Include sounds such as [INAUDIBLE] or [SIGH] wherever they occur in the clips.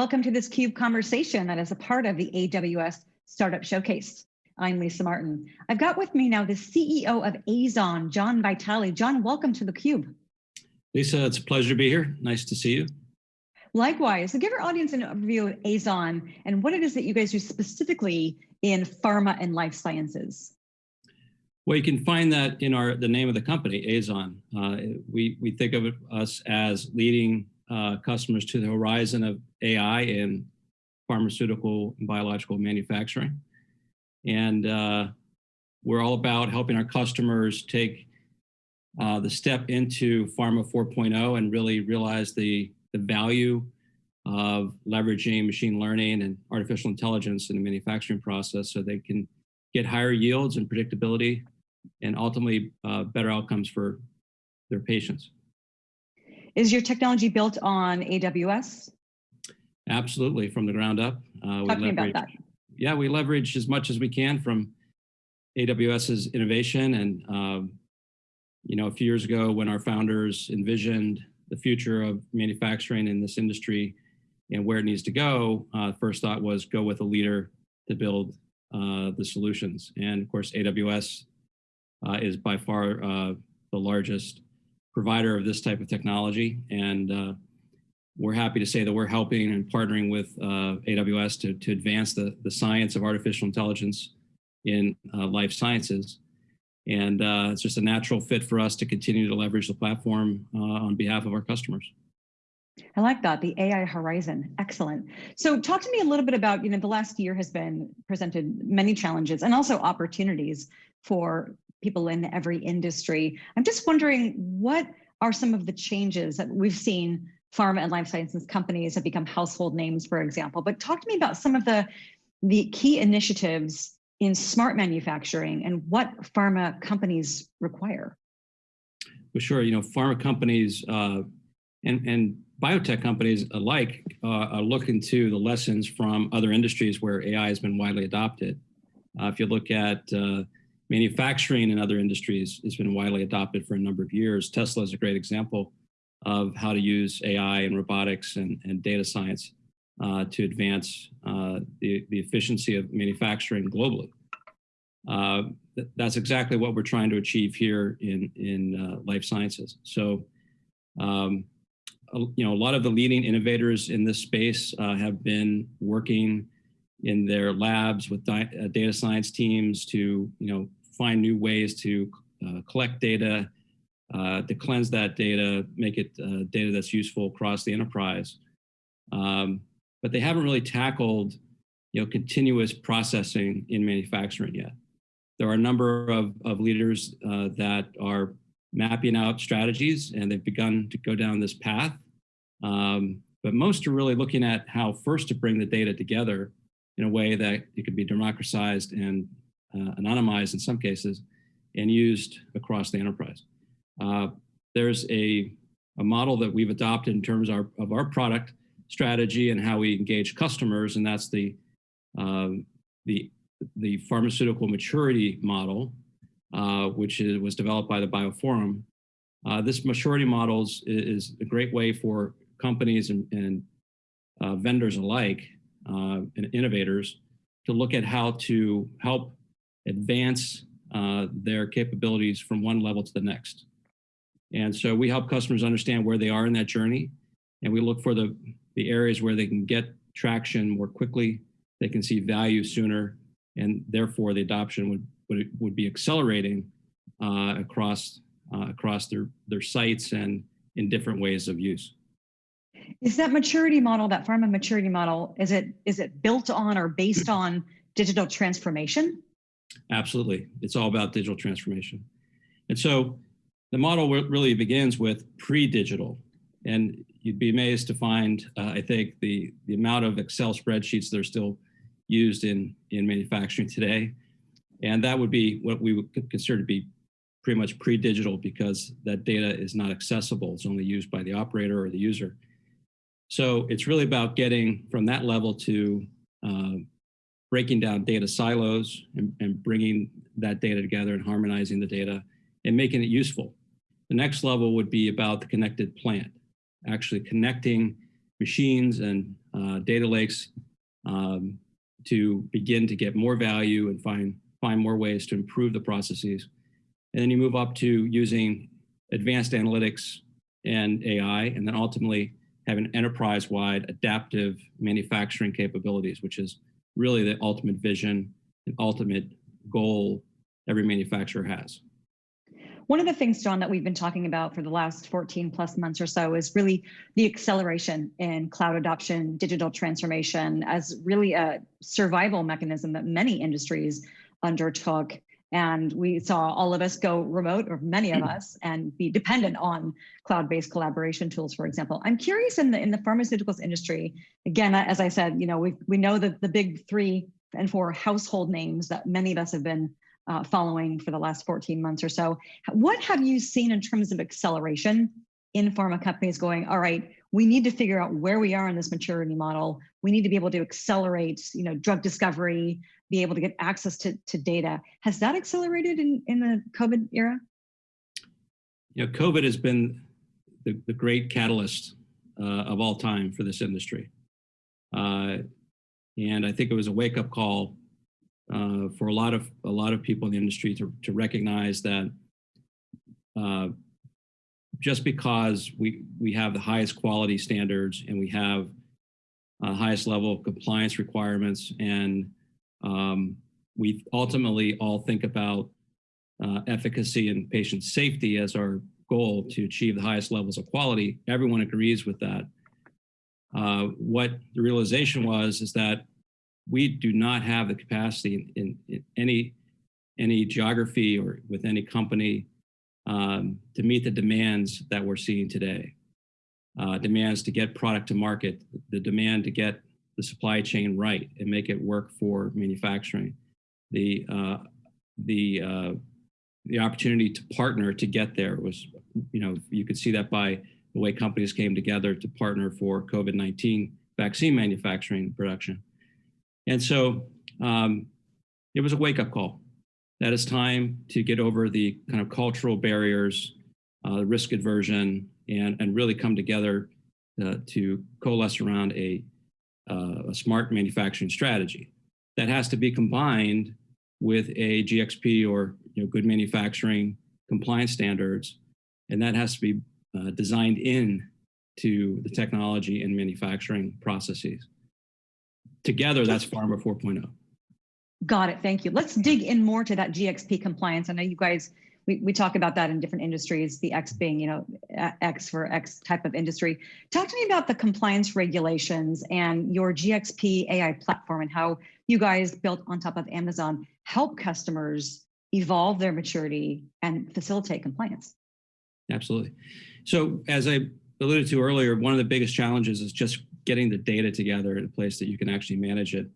Welcome to this CUBE conversation that is a part of the AWS Startup Showcase. I'm Lisa Martin. I've got with me now the CEO of Aizon, John Vitale. John, welcome to the CUBE. Lisa, it's a pleasure to be here. Nice to see you. Likewise, so give our audience an overview of Aizon and what it is that you guys do specifically in pharma and life sciences. Well, you can find that in our the name of the company, Aizon. Uh, we, we think of us as leading uh, customers to the horizon of AI in pharmaceutical and biological manufacturing. And uh, we're all about helping our customers take uh, the step into Pharma 4.0 and really realize the, the value of leveraging machine learning and artificial intelligence in the manufacturing process so they can get higher yields and predictability and ultimately uh, better outcomes for their patients. Is your technology built on AWS? Absolutely, from the ground up. Uh, Talk to me about that. Yeah, we leverage as much as we can from AWS's innovation. And, um, you know, a few years ago when our founders envisioned the future of manufacturing in this industry and where it needs to go, uh, first thought was go with a leader to build uh, the solutions. And of course, AWS uh, is by far uh, the largest provider of this type of technology. And uh, we're happy to say that we're helping and partnering with uh, AWS to, to advance the, the science of artificial intelligence in uh, life sciences. And uh, it's just a natural fit for us to continue to leverage the platform uh, on behalf of our customers. I like that, the AI horizon, excellent. So talk to me a little bit about, you know, the last year has been presented many challenges and also opportunities for people in every industry. I'm just wondering what are some of the changes that we've seen pharma and life sciences companies have become household names, for example, but talk to me about some of the, the key initiatives in smart manufacturing and what pharma companies require. Well, sure. You know, pharma companies uh, and, and biotech companies alike uh, are looking to the lessons from other industries where AI has been widely adopted. Uh, if you look at uh, manufacturing and other industries has been widely adopted for a number of years. Tesla is a great example of how to use AI and robotics and, and data science uh, to advance uh, the, the efficiency of manufacturing globally. Uh, th that's exactly what we're trying to achieve here in, in uh, life sciences. So, um, you know, a lot of the leading innovators in this space uh, have been working in their labs with uh, data science teams to, you know, find new ways to uh, collect data, uh, to cleanse that data, make it uh, data that's useful across the enterprise. Um, but they haven't really tackled you know, continuous processing in manufacturing yet. There are a number of, of leaders uh, that are mapping out strategies and they've begun to go down this path. Um, but most are really looking at how first to bring the data together in a way that it could be democratized and uh, anonymized in some cases, and used across the enterprise. Uh, there's a, a model that we've adopted in terms of our, of our product strategy and how we engage customers, and that's the, um, the, the pharmaceutical maturity model, uh, which is, was developed by the BioPhorum. Uh, this maturity model is, is, a great way for companies and, and uh, vendors alike uh, and innovators to look at how to help advance uh, their capabilities from one level to the next. And so we help customers understand where they are in that journey. And we look for the, the areas where they can get traction more quickly, they can see value sooner, and therefore the adoption would, would, would be accelerating uh, across, uh, across their, their sites and in different ways of use. Is that maturity model, that pharma maturity model, is it, is it built on or based on digital transformation? Absolutely. It's all about digital transformation. And so the model really begins with pre-digital. And you'd be amazed to find, uh, I think, the, the amount of Excel spreadsheets that are still used in, in manufacturing today. And that would be what we would consider to be pretty much pre-digital because that data is not accessible. It's only used by the operator or the user. So it's really about getting from that level to uh, breaking down data silos and, and bringing that data together and harmonizing the data and making it useful. The next level would be about the connected plant, actually connecting machines and uh, data lakes um, to begin to get more value and find, find more ways to improve the processes. And then you move up to using advanced analytics and AI, and then ultimately having enterprise-wide adaptive manufacturing capabilities, which is really the ultimate vision and ultimate goal every manufacturer has. One of the things, John, that we've been talking about for the last 14 plus months or so is really the acceleration in cloud adoption, digital transformation as really a survival mechanism that many industries undertook. And we saw all of us go remote, or many of us, and be dependent on cloud-based collaboration tools, for example. I'm curious in the in the pharmaceuticals industry, again, as I said, you know, we we know that the big three and four household names that many of us have been uh, following for the last 14 months or so. What have you seen in terms of acceleration in pharma companies going, all right, we need to figure out where we are in this maturity model. We need to be able to accelerate, you know, drug discovery, be able to get access to, to data. Has that accelerated in, in the COVID era? You know, COVID has been the, the great catalyst uh, of all time for this industry. Uh, and I think it was a wake up call uh, for a lot of a lot of people in the industry to, to recognize that uh, just because we we have the highest quality standards and we have highest level of compliance requirements and um, we ultimately all think about uh, efficacy and patient safety as our goal to achieve the highest levels of quality. Everyone agrees with that. Uh, what the realization was is that we do not have the capacity in, in, in any any geography or with any company um, to meet the demands that we're seeing today. Uh, demands to get product to market, the demand to get the supply chain right and make it work for manufacturing, the uh, the uh, the opportunity to partner to get there was, you know, you could see that by the way companies came together to partner for COVID-19 vaccine manufacturing production. And so um, it was a wake up call that it's time to get over the kind of cultural barriers, uh, risk aversion, and, and really come together uh, to coalesce around a, uh, a smart manufacturing strategy that has to be combined with a GXP or you know, good manufacturing compliance standards. And that has to be uh, designed in to the technology and manufacturing processes. Together, that's Pharma 4.0. Got it. Thank you. Let's dig in more to that GXP compliance. I know you guys, we, we talk about that in different industries, the X being, you know, X for X type of industry. Talk to me about the compliance regulations and your GXP AI platform and how you guys built on top of Amazon help customers evolve their maturity and facilitate compliance. Absolutely. So as I alluded to earlier, one of the biggest challenges is just getting the data together in a place that you can actually manage it.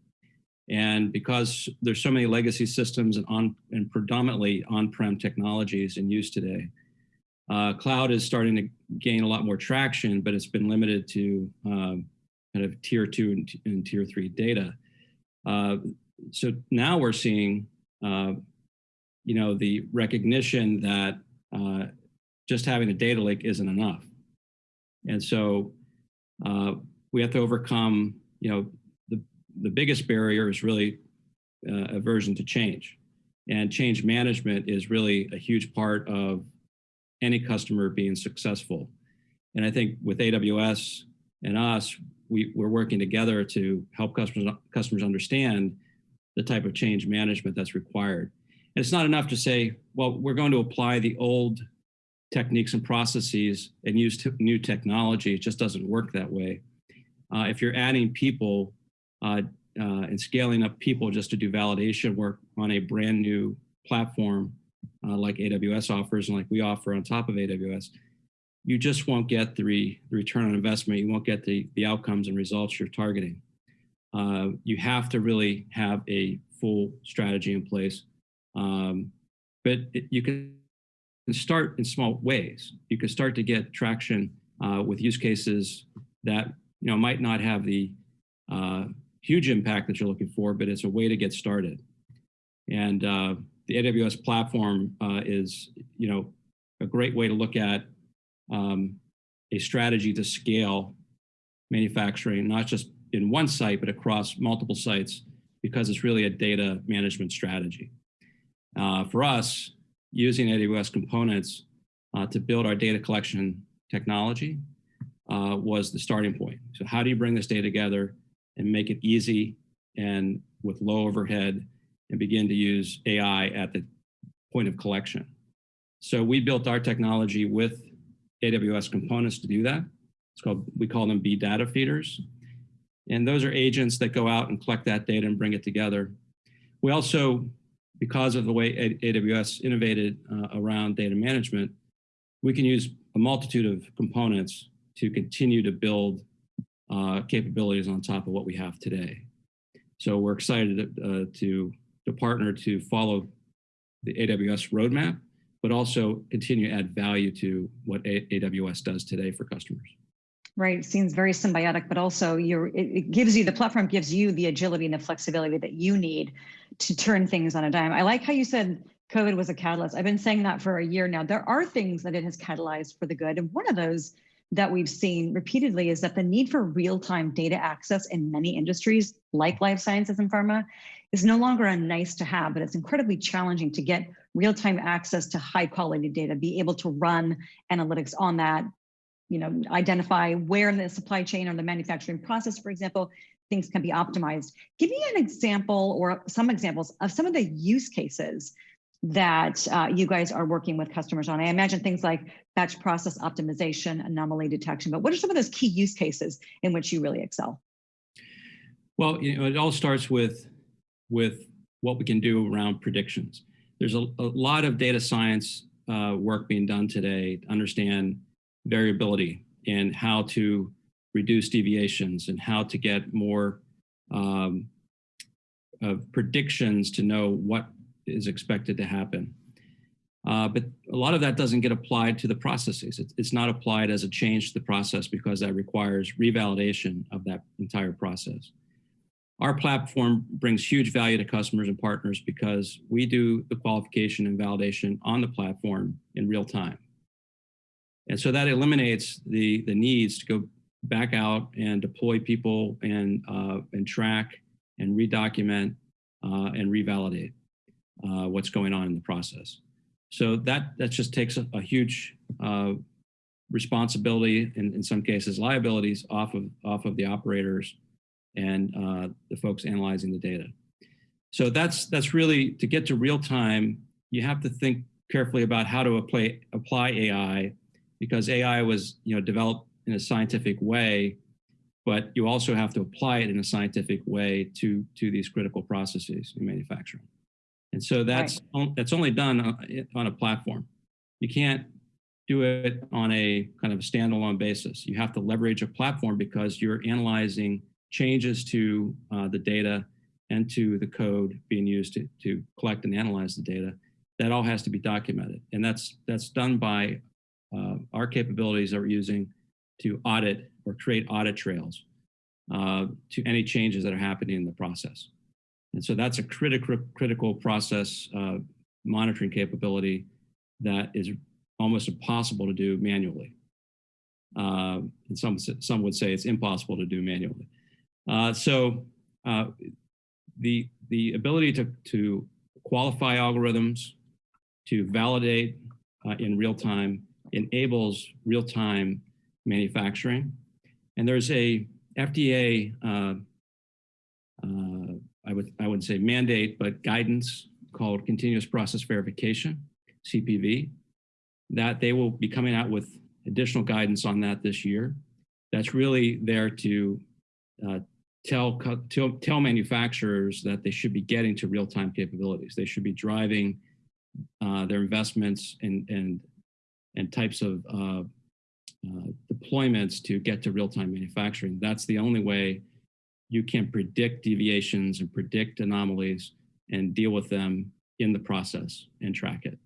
And because there's so many legacy systems and on and predominantly on-prem technologies in use today, uh, cloud is starting to gain a lot more traction, but it's been limited to um, kind of tier two and, and tier three data. Uh, so now we're seeing, uh, you know, the recognition that uh, just having a data lake isn't enough. And so uh, we have to overcome, you know, the, biggest barrier is really uh, aversion to change. And change management is really a huge part of any customer being successful. And I think with AWS and us, we, we're working together to help customers, customers understand the type of change management that's required. And it's not enough to say, well, we're going to apply the old techniques and processes and use new technology. It just doesn't work that way. Uh, if you're adding people uh, uh, and scaling up people just to do validation work on a brand new platform uh, like AWS offers and like we offer on top of AWS, you just won't get the, re, return on investment. You won't get the, the outcomes and results you're targeting. Uh, you have to really have a full strategy in place. Um, but it, you can start in small ways. You can start to get traction uh, with use cases that you know, might not have the uh, huge impact that you're looking for, but it's a way to get started. And uh, the AWS platform uh, is, you know, a great way to look at um, a strategy to scale manufacturing, not just in one site, but across multiple sites because it's really a data management strategy. Uh, for us, using AWS components uh, to build our data collection technology uh, was the starting point. So how do you bring this data together and make it easy and with low overhead and begin to use AI at the point of collection. So we built our technology with AWS components to do that. It's called, we call them B data feeders. And those are agents that go out and collect that data and bring it together. We also, because of the way AWS innovated uh, around data management, we can use a multitude of components to continue to build uh, capabilities on top of what we have today. So we're excited uh, to, to partner to follow the AWS roadmap, but also continue to add value to what a AWS does today for customers. Right, seems very symbiotic, but also you're, it, it gives you, the platform gives you the agility and the flexibility that you need to turn things on a dime. I like how you said COVID was a catalyst. I've been saying that for a year now. There are things that it has catalyzed for the good. And one of those that we've seen repeatedly is that the need for real-time data access in many industries, like life sciences and pharma, is no longer a nice to have, but it's incredibly challenging to get real-time access to high quality data, be able to run analytics on that, you know, identify where in the supply chain or the manufacturing process, for example, things can be optimized. Give me an example or some examples of some of the use cases that uh, you guys are working with customers on? I imagine things like batch process optimization, anomaly detection, but what are some of those key use cases in which you really excel? Well, you know, it all starts with, with what we can do around predictions. There's a, a lot of data science uh, work being done today to understand variability and how to reduce deviations and how to get more um, predictions to know what is expected to happen. Uh, but a lot of that doesn't get applied to the processes. It's, it's not applied as a change to the process because that requires revalidation of that entire process. Our platform brings huge value to customers and partners because we do the qualification and validation on the platform in real time. And so that eliminates the, the needs to go back out and deploy people and, uh, and track and redocument uh, and revalidate uh, what's going on in the process. So that, that just takes a, a huge uh, responsibility and in some cases liabilities off of, off of the operators and uh, the folks analyzing the data. So that's, that's really, to get to real time, you have to think carefully about how to apply, apply AI because AI was you know, developed in a scientific way, but you also have to apply it in a scientific way to, to these critical processes in manufacturing. And so that's, right. that's only done on a platform. You can't do it on a kind of a standalone basis. You have to leverage a platform because you're analyzing changes to uh, the data and to the code being used to, to collect and analyze the data. That all has to be documented. And that's, that's done by uh, our capabilities that we're using to audit or create audit trails uh, to any changes that are happening in the process. And so that's a critical critical process uh, monitoring capability that is almost impossible to do manually. Uh, and some, some would say it's impossible to do manually. Uh, so uh, the, the ability to, to qualify algorithms, to validate uh, in real time enables real time manufacturing. And there's a FDA uh, would, I would say mandate, but guidance called continuous process verification, CPV, that they will be coming out with additional guidance on that this year. That's really there to uh, tell, tell, tell manufacturers that they should be getting to real-time capabilities. They should be driving uh, their investments and, and, and types of uh, uh deployments to get to real-time manufacturing. That's the only way you can predict deviations and predict anomalies and deal with them in the process and track it.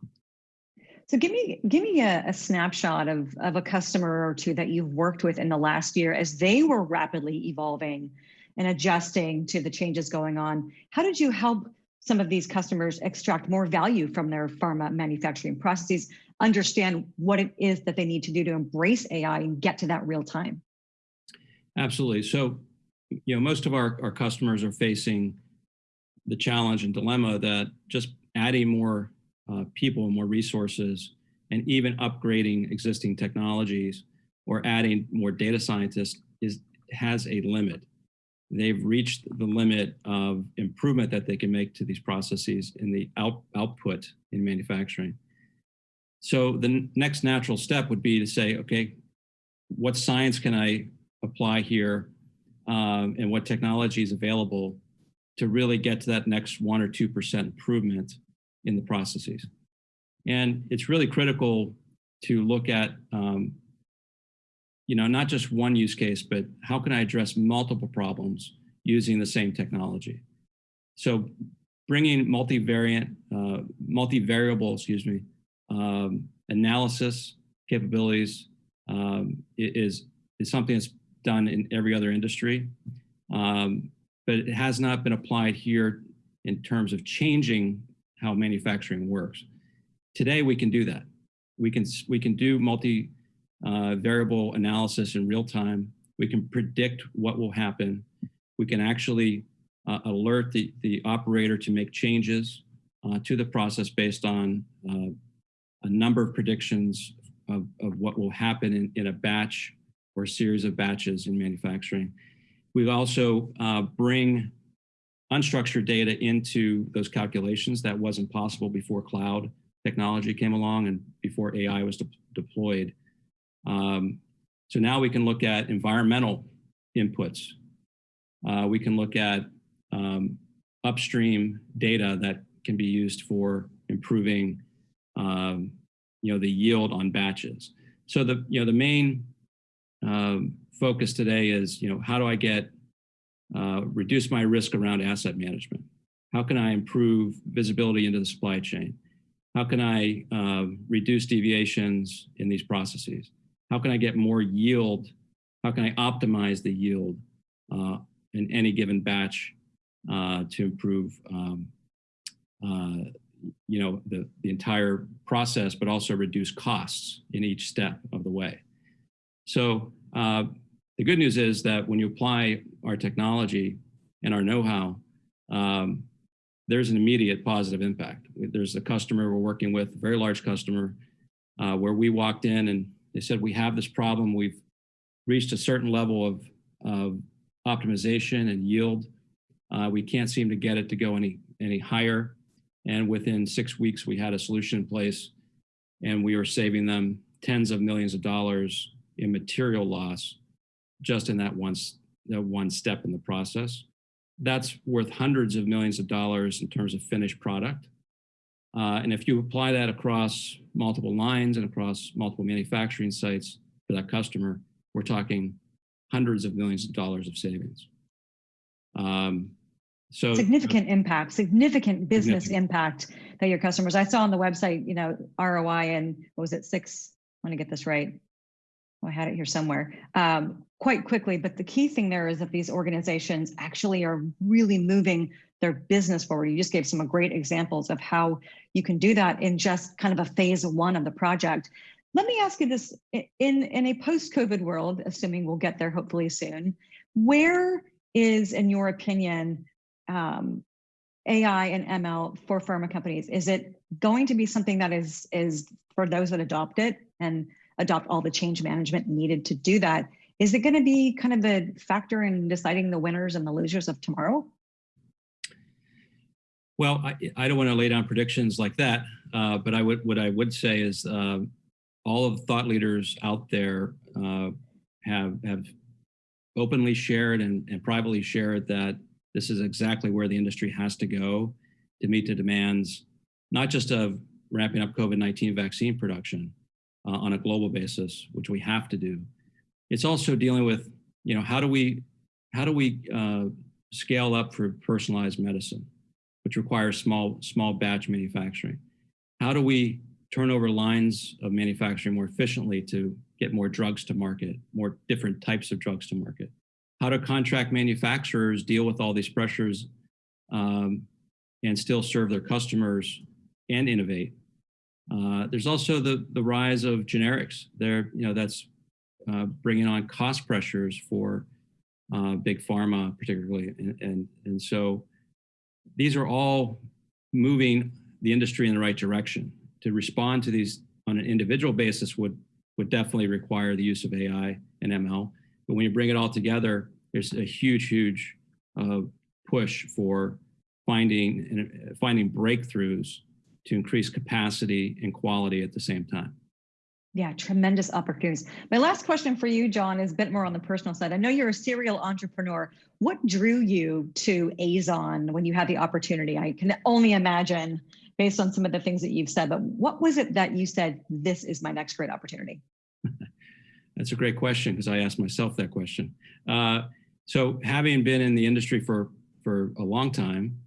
So give me give me a, a, snapshot of, of a customer or two that you've worked with in the last year as they were rapidly evolving and adjusting to the changes going on. How did you help some of these customers extract more value from their pharma manufacturing processes, understand what it is that they need to do to embrace AI and get to that real time? Absolutely. So you know, most of our, our customers are facing the challenge and dilemma that just adding more uh, people, and more resources, and even upgrading existing technologies or adding more data scientists is has a limit. They've reached the limit of improvement that they can make to these processes in the out, output in manufacturing. So the next natural step would be to say, okay, what science can I apply here um, and what technology is available to really get to that next one or 2% improvement in the processes. And it's really critical to look at, um, you know, not just one use case, but how can I address multiple problems using the same technology? So bringing multivariant, uh, multivariable, excuse me, um, analysis capabilities um, is, is something that's done in every other industry. Um, but it has not been applied here in terms of changing how manufacturing works. Today, we can do that. We can, we can do multi uh, variable analysis in real time. We can predict what will happen. We can actually uh, alert the, the operator to make changes uh, to the process based on uh, a number of predictions of, of what will happen in, in a batch or a series of batches in manufacturing. We also uh, bring unstructured data into those calculations that wasn't possible before cloud technology came along and before AI was de deployed. Um, so now we can look at environmental inputs. Uh, we can look at um, upstream data that can be used for improving um, you know, the yield on batches. So the, you know, the main um, focus today is, you know, how do I get, uh, reduce my risk around asset management? How can I improve visibility into the supply chain? How can I uh, reduce deviations in these processes? How can I get more yield? How can I optimize the yield uh, in any given batch uh, to improve um, uh, you know, the, the entire process, but also reduce costs in each step of the way. So uh, the good news is that when you apply our technology and our know-how, um, there's an immediate positive impact. There's a customer we're working with, a very large customer, uh, where we walked in and they said, we have this problem. We've reached a certain level of, of optimization and yield. Uh, we can't seem to get it to go any, any higher. And within six weeks, we had a solution in place and we were saving them tens of millions of dollars in material loss just in that one, that one step in the process. That's worth hundreds of millions of dollars in terms of finished product. Uh, and if you apply that across multiple lines and across multiple manufacturing sites for that customer, we're talking hundreds of millions of dollars of savings. Um, so significant uh, impact, significant business significant. impact that your customers. I saw on the website, you know, ROI and what was it, six? I want to get this right. Oh, I had it here somewhere. Um, quite quickly, but the key thing there is that these organizations actually are really moving their business forward. You just gave some great examples of how you can do that in just kind of a phase one of the project. Let me ask you this: in in a post-COVID world, assuming we'll get there hopefully soon, where is, in your opinion, um, AI and ML for pharma companies? Is it going to be something that is is for those that adopt it and adopt all the change management needed to do that? Is it going to be kind of a factor in deciding the winners and the losers of tomorrow? Well, I, I don't want to lay down predictions like that, uh, but I would what I would say is uh, all of the thought leaders out there uh, have have openly shared and, and privately shared that this is exactly where the industry has to go to meet the demands, not just of ramping up COVID-19 vaccine production uh, on a global basis, which we have to do. It's also dealing with, you know, how do we, how do we uh, scale up for personalized medicine, which requires small, small batch manufacturing? How do we turn over lines of manufacturing more efficiently to get more drugs to market, more different types of drugs to market? how do contract manufacturers deal with all these pressures um, and still serve their customers and innovate. Uh, there's also the, the rise of generics. There, you know, that's uh, bringing on cost pressures for uh, big pharma particularly. And, and, and so these are all moving the industry in the right direction. To respond to these on an individual basis would, would definitely require the use of AI and ML. But when you bring it all together, there's a huge, huge uh, push for finding, finding breakthroughs to increase capacity and quality at the same time. Yeah, tremendous opportunities. My last question for you, John, is a bit more on the personal side. I know you're a serial entrepreneur. What drew you to Aizon when you had the opportunity? I can only imagine based on some of the things that you've said, but what was it that you said, this is my next great opportunity? [LAUGHS] That's a great question because I asked myself that question. Uh, so having been in the industry for, for a long time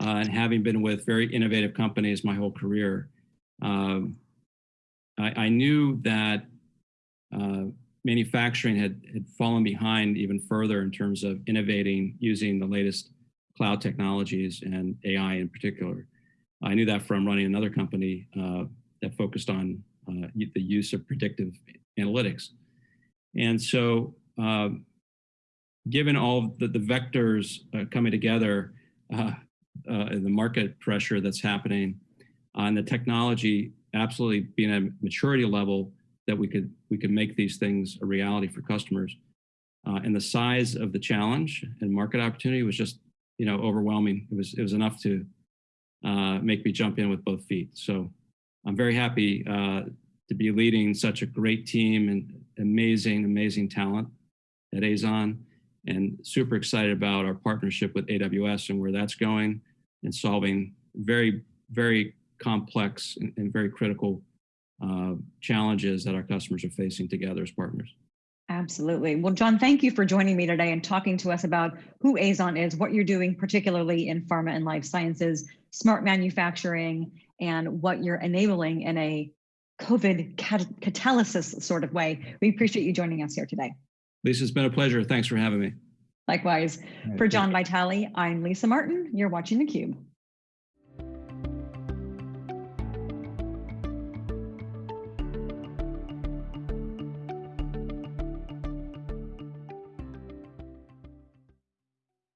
uh, and having been with very innovative companies my whole career, um, I, I, knew that uh, manufacturing had, had fallen behind even further in terms of innovating using the latest cloud technologies and AI in particular. I knew that from running another company uh, that focused on uh, the use of predictive analytics. And so uh, given all the, the vectors uh, coming together, uh, uh, the market pressure that's happening, and the technology absolutely being at a maturity level that we could we could make these things a reality for customers. Uh, and the size of the challenge and market opportunity was just you know overwhelming. It was it was enough to uh, make me jump in with both feet. So I'm very happy uh, to be leading such a great team and amazing amazing talent at Aizon and super excited about our partnership with AWS and where that's going and solving very, very complex and, and very critical uh, challenges that our customers are facing together as partners. Absolutely. Well, John, thank you for joining me today and talking to us about who Aizon is, what you're doing, particularly in pharma and life sciences, smart manufacturing, and what you're enabling in a COVID cat catalysis sort of way. We appreciate you joining us here today. Lisa, it's been a pleasure. Thanks for having me. Likewise. For John Vitale, I'm Lisa Martin. You're watching theCUBE.